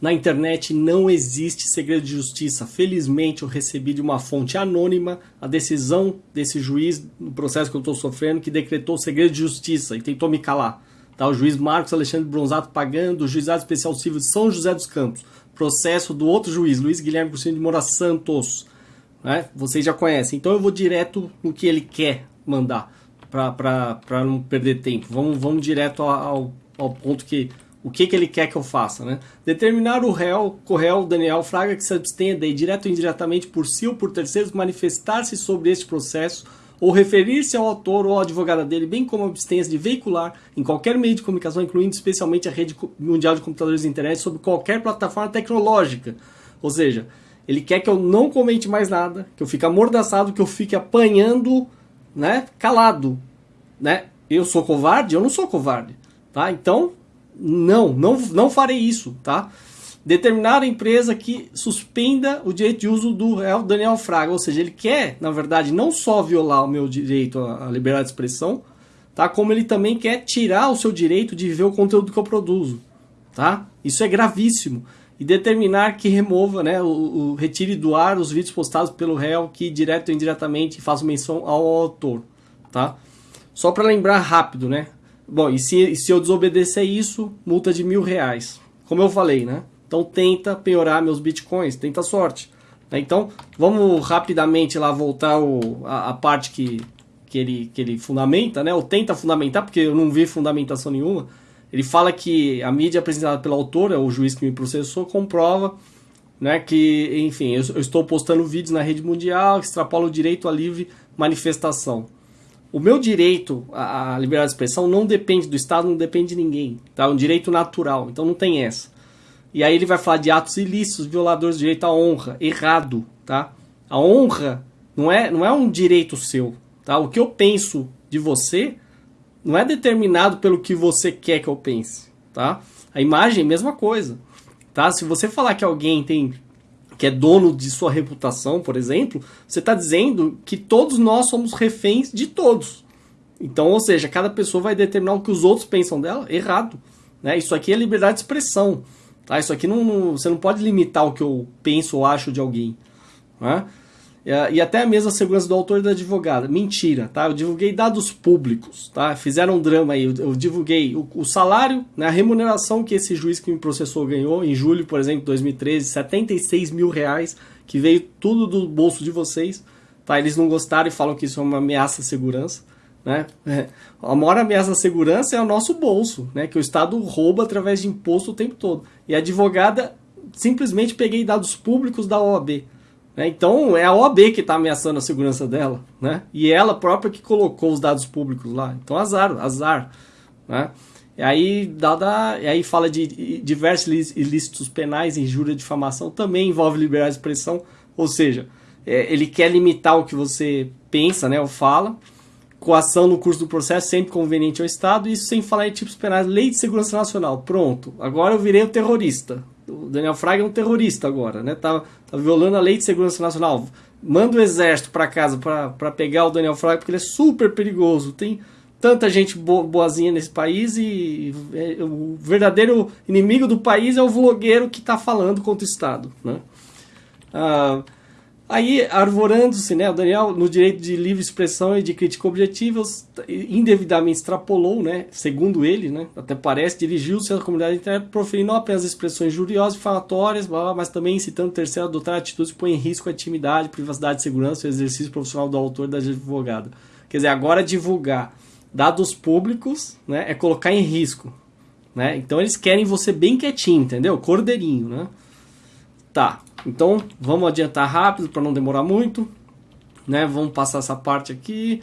Na internet não existe segredo de justiça. Felizmente eu recebi de uma fonte anônima a decisão desse juiz no processo que eu estou sofrendo que decretou segredo de justiça e tentou me calar. Tá? O juiz Marcos Alexandre Bronzato pagando, o juizado especial civil de São José dos Campos. Processo do outro juiz, Luiz Guilherme Cristina de Moura Santos. Né? Vocês já conhecem. Então eu vou direto no que ele quer mandar para não perder tempo. Vamos, vamos direto ao, ao ponto que o que, que ele quer que eu faça, né? Determinar o réu, o réu Daniel Fraga que se abstenha de, direto ou indiretamente por si ou por terceiros, manifestar-se sobre este processo ou referir-se ao autor ou à advogada dele, bem como abstenha-se de veicular em qualquer meio de comunicação, incluindo especialmente a rede mundial de computadores e internet, sobre qualquer plataforma tecnológica. Ou seja, ele quer que eu não comente mais nada, que eu fique amordaçado, que eu fique apanhando, né, calado, né? Eu sou covarde? Eu não sou covarde, tá? Então, não, não, não farei isso, tá? Determinar a empresa que suspenda o direito de uso do réu Daniel Fraga, ou seja, ele quer, na verdade, não só violar o meu direito à liberdade de expressão, tá? Como ele também quer tirar o seu direito de ver o conteúdo que eu produzo, tá? Isso é gravíssimo. E determinar que remova, né, o, o retire do ar os vídeos postados pelo réu que direto ou indiretamente façam menção ao autor, tá? Só para lembrar rápido, né? Bom, e se, se eu desobedecer isso, multa de mil reais. Como eu falei, né? Então tenta penhorar meus bitcoins, tenta sorte. Né? Então, vamos rapidamente lá voltar o, a, a, parte que, que, ele, que ele fundamenta, né? Ou tenta fundamentar, porque eu não vi fundamentação nenhuma. Ele fala que a mídia apresentada pelo autor, é o juiz que me processou, comprova né, que, enfim, eu, eu estou postando vídeos na rede mundial que extrapola o direito à livre manifestação o meu direito à liberdade de expressão não depende do Estado, não depende de ninguém. Tá? É um direito natural, então não tem essa. E aí ele vai falar de atos ilícitos, violadores do direito à honra. Errado, tá? A honra não é, não é um direito seu, tá? O que eu penso de você não é determinado pelo que você quer que eu pense, tá? A imagem, mesma coisa, tá? Se você falar que alguém tem que é dono de sua reputação, por exemplo, você está dizendo que todos nós somos reféns de todos. Então, ou seja, cada pessoa vai determinar o que os outros pensam dela, errado. Né? Isso aqui é liberdade de expressão. Tá? Isso aqui não, não, você não pode limitar o que eu penso ou acho de alguém. Né? É, e até mesmo a segurança do autor e da advogada. Mentira, tá? Eu divulguei dados públicos, tá? Fizeram um drama aí. Eu, eu divulguei o, o, salário, né, a remuneração que esse juiz que me processou ganhou em julho, por exemplo, de 2013, 76 mil reais, que veio tudo do bolso de vocês. Tá? Eles não gostaram e falam que isso é uma ameaça à segurança. Né? É, a maior ameaça à segurança é o nosso bolso, né? que o Estado rouba através de imposto o tempo todo. E a advogada, simplesmente peguei dados públicos da OAB. Né? Então é a OAB que está ameaçando a segurança dela, né? E ela própria que colocou os dados públicos lá. Então azar, azar, né? E aí, dada, e aí fala de diversos ilícitos penais, injúria, difamação, também envolve liberdade de expressão, ou seja, é, ele quer limitar o que você pensa, né, ou fala, coação no curso do processo sempre conveniente ao Estado, isso sem falar em tipos penais, lei de segurança nacional, pronto, agora eu virei o terrorista, o Daniel Fraga é um terrorista agora, né? Tá, tá violando a lei de segurança nacional. Manda o exército para casa para pegar o Daniel Fraga porque ele é super perigoso. Tem tanta gente boazinha nesse país e, é, o verdadeiro inimigo do país é o vlogueiro que está falando contra o Estado, né? Ah, Aí, arvorando-se, né, o Daniel, no direito de livre expressão e de crítica objetiva, indevidamente extrapolou, né, segundo ele, né, até parece, dirigiu-se à comunidade internet proferindo não apenas expressões injuriosas, difamatórias, mas também incitando o terceiro a adotar atitudes que põem em risco a intimidade, privacidade, segurança e exercício profissional do autor e da advogada. Quer dizer, agora divulgar dados públicos né, é colocar em risco. Né? Então eles querem você bem quietinho, entendeu? Cordeirinho, né? Tá, então, vamos adiantar rápido para não demorar muito. Né? Vamos passar essa parte aqui.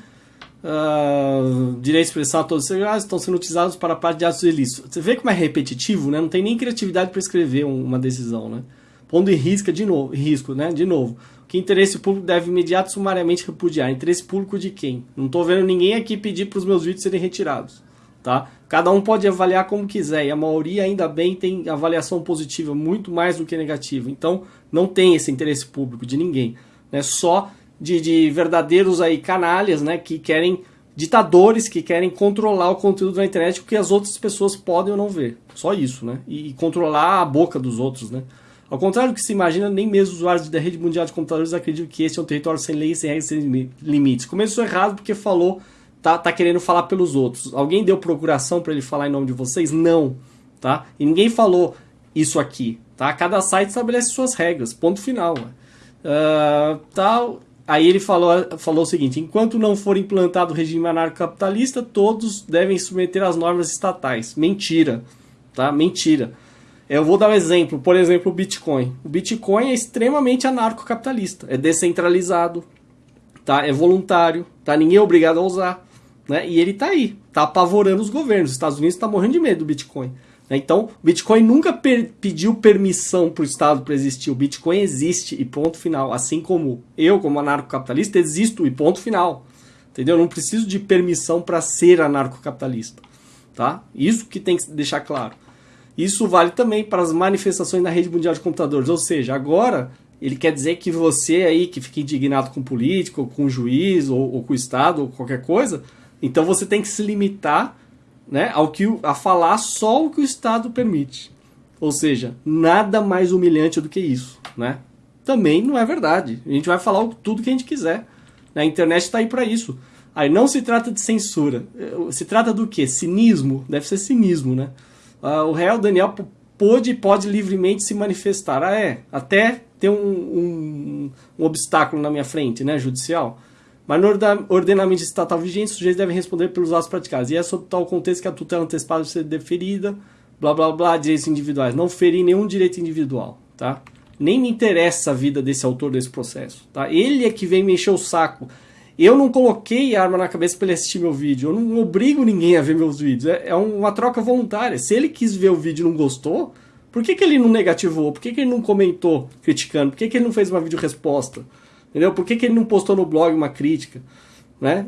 Uh, direito a todos os segredos estão sendo utilizados para a parte de atos ilícitos. Você vê como é repetitivo, né? Não tem nem criatividade para escrever uma decisão, né? Pondo em risco de novo, risco, né? De novo. Que interesse público deve imediato sumariamente repudiar? Interesse público de quem? Não estou vendo ninguém aqui pedir para os meus vídeos serem retirados, tá? Cada um pode avaliar como quiser e a maioria ainda bem tem avaliação positiva, muito mais do que negativa. Então não tem esse interesse público de ninguém, né? Só de, de verdadeiros aí canalhas, né? Que querem ditadores que querem controlar o conteúdo da internet que as outras pessoas podem ou não ver. Só isso, né? E, e controlar a boca dos outros, né? Ao contrário do que se imagina, nem mesmo os usuários da rede mundial de computadores acreditam que esse é um território sem leis, sem regras, sem limites. Começou errado porque falou, tá, tá querendo falar pelos outros. Alguém deu procuração para ele falar em nome de vocês? Não, tá? E ninguém falou isso aqui, tá? Cada site estabelece suas regras, ponto final. Uh, tal, Aí ele falou, falou o seguinte: enquanto não for implantado o regime anarcocapitalista, todos devem submeter às normas estatais. Mentira, tá? Mentira. Eu vou dar um exemplo, por exemplo, o Bitcoin. O Bitcoin é extremamente anarcocapitalista, é descentralizado, tá? É voluntário, tá? Ninguém é obrigado a usar, né? E ele tá aí, tá apavorando os governos. Os Estados Unidos tá morrendo de medo do Bitcoin. Né? Então, o Bitcoin nunca per pediu permissão para o Estado para existir. O Bitcoin existe e ponto final. Assim como eu, como anarcocapitalista, existo e ponto final. Entendeu? Eu não preciso de permissão para ser anarcocapitalista. Tá? Isso que tem que deixar claro. Isso vale também para as manifestações na rede mundial de computadores. Ou seja, agora ele quer dizer que você aí que fica indignado com político, ou com juiz, ou, ou com o Estado, ou qualquer coisa, então você tem que se limitar né, ao que, a falar só o que o Estado permite. Ou seja, nada mais humilhante do que isso. Né? Também não é verdade. A gente vai falar tudo que a gente quiser. A internet está aí para isso. Aí não se trata de censura. Se trata do quê? Cinismo? Deve ser cinismo, né? Uh, o réu Daniel pôde e pode livremente se manifestar. Ah, é? Até ter um, um, um obstáculo na minha frente, né? Judicial. Mas no ordenamento estatal vigente, os sujeitos devem responder pelos atos praticados. E é sob tal contexto que a tutela antecipada deve ser deferida, blá blá blá, direitos individuais. Não ferir nenhum direito individual, tá? Nem me interessa a vida desse autor desse processo, tá? Ele é que vem me encher o saco. Eu não coloquei arma na cabeça para ele assistir meu vídeo. Eu não obrigo ninguém a ver meus vídeos. É, é uma troca voluntária. Se ele quis ver o vídeo e não gostou, por que, que ele não negativou? Por que, que ele não comentou criticando? Por que, que ele não fez uma vídeo resposta? Entendeu? Por que, que ele não postou no blog uma crítica? Né?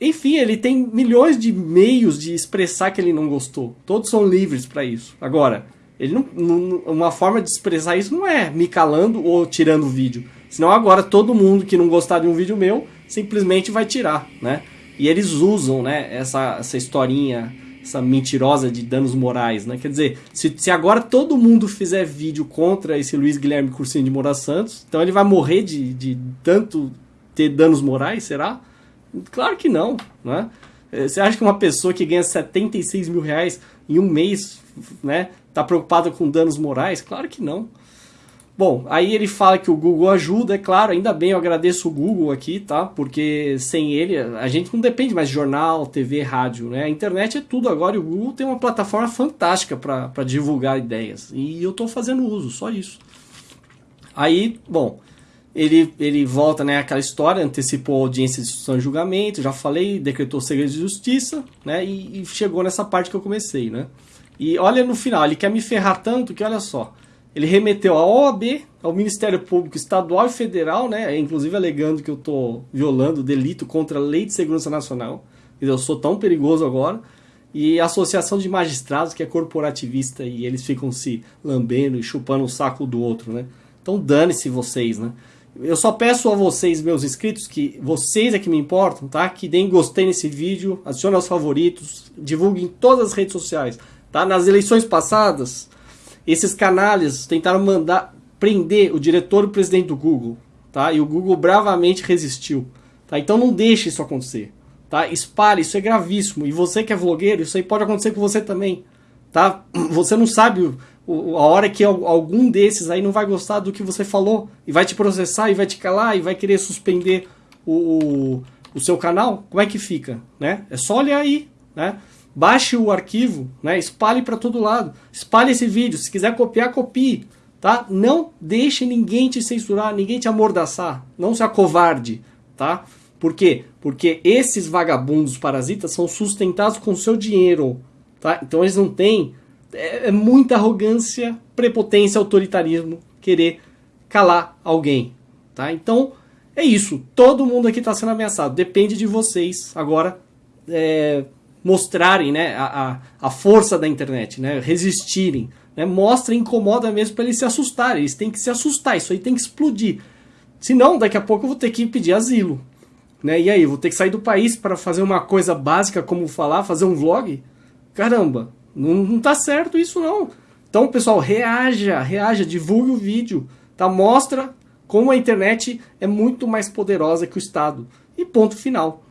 Enfim, ele tem milhões de meios de expressar que ele não gostou. Todos são livres para isso. Agora, ele não, não, uma forma de expressar isso não é me calando ou tirando o vídeo. Senão agora todo mundo que não gostar de um vídeo meu simplesmente vai tirar, né? E eles usam, né, essa, essa historinha essa mentirosa de danos morais, né? Quer dizer, se, se agora todo mundo fizer vídeo contra esse Luiz Guilherme Cursinho de Moura Santos, então ele vai morrer de, de tanto ter danos morais, será? Claro que não, né? É, você acha que uma pessoa que ganha 76 mil reais em um mês, né, tá preocupada com danos morais? Claro que não. Bom, aí ele fala que o Google ajuda, é claro, ainda bem, eu agradeço o Google aqui, tá? Porque sem ele, a gente não depende mais de jornal, TV, rádio, né? A internet é tudo agora e o Google tem uma plataforma fantástica para divulgar ideias. E eu estou fazendo uso, só isso. Aí, bom, ele, ele volta, né, aquela história, antecipou a audiência de instrução e julgamento, já falei, decretou segredo de justiça, né? E, e chegou nessa parte que eu comecei, né? E olha no final, ele quer me ferrar tanto que olha só ele remeteu à OAB, ao Ministério Público Estadual e Federal, né, inclusive alegando que eu estou violando delito contra a Lei de Segurança Nacional, eu sou tão perigoso agora, e a Associação de Magistrados, que é corporativista, e eles ficam se lambendo e chupando o saco do outro, né? Então dane-se vocês, né? Eu só peço a vocês, meus inscritos, que vocês é que me importam, tá? Que deem gostei nesse vídeo, adicionem aos favoritos, divulguem em todas as redes sociais, tá? Nas eleições passadas, esses canalhas tentaram mandar prender o diretor e o presidente do Google, tá? E o Google bravamente resistiu, tá? Então não deixe isso acontecer, tá? Espalhe, isso é gravíssimo. E você que é vlogueiro, isso aí pode acontecer com você também, tá? Você não sabe o, a hora que algum desses aí não vai gostar do que você falou e vai te processar e vai te calar e vai querer suspender o, o, o seu canal, como é que fica, né? É só olhar aí, né? Baixe o arquivo, né? espalhe para todo lado, espalhe esse vídeo, se quiser copiar, copie, tá? Não deixe ninguém te censurar, ninguém te amordaçar, não se acovarde, tá? Por quê? Porque esses vagabundos parasitas são sustentados com seu dinheiro, tá? Então eles não têm, é, é muita arrogância, prepotência, autoritarismo querer calar alguém, tá? Então é isso, todo mundo aqui está sendo ameaçado, depende de vocês agora é, mostrarem né, a, a, força da internet, né, resistirem. Né, mostra e incomoda mesmo para eles se assustarem. Eles têm que se assustar, isso aí tem que explodir. Senão, daqui a pouco eu vou ter que pedir asilo. Né? E aí, vou ter que sair do país para fazer uma coisa básica como falar, fazer um vlog? Caramba, não, não tá certo isso não. Então, pessoal, reaja, reaja, divulgue o vídeo, tá? Mostra como a internet é muito mais poderosa que o Estado. E ponto final.